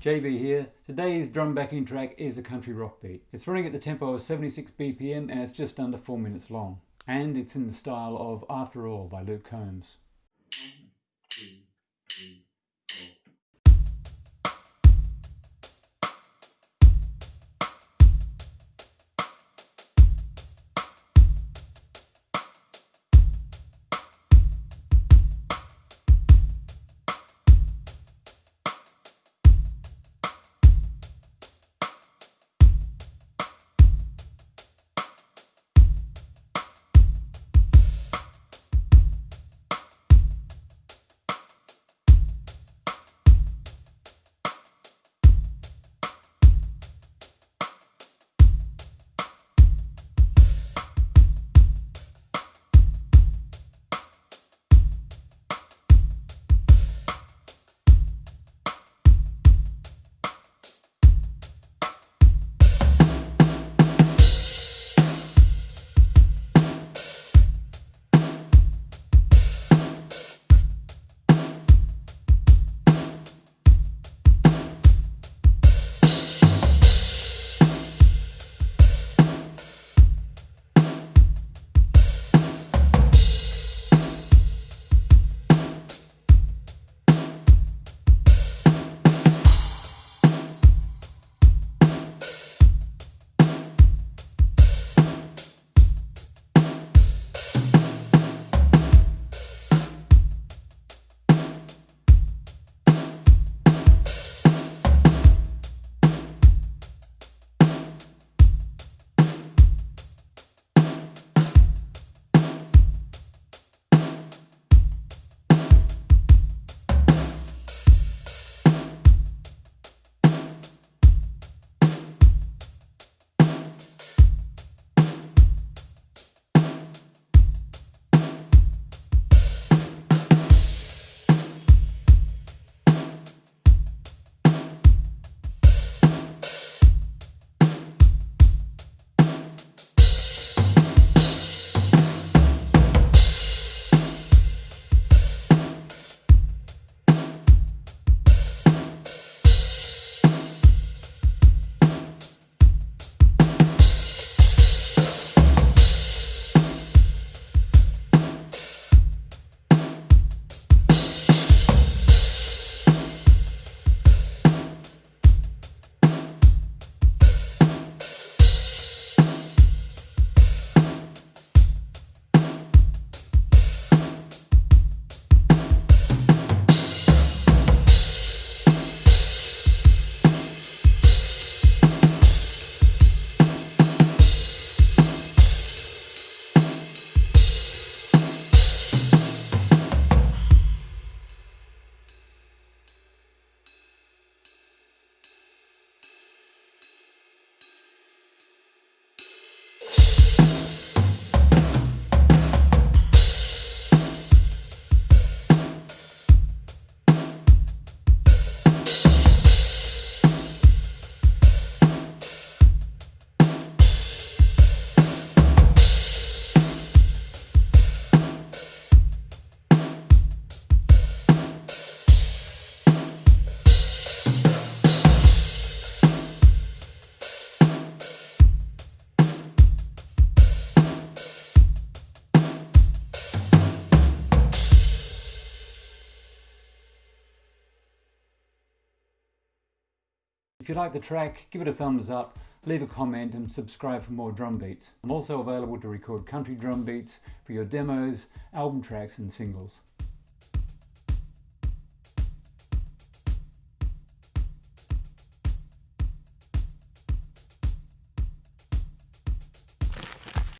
JB here. Today's drum backing track is a country rock beat. It's running at the tempo of 76 BPM and it's just under 4 minutes long. And it's in the style of After All by Luke Combs. You like the track, give it a thumbs up, leave a comment and subscribe for more drum beats. I'm also available to record country drum beats for your demos, album tracks and singles.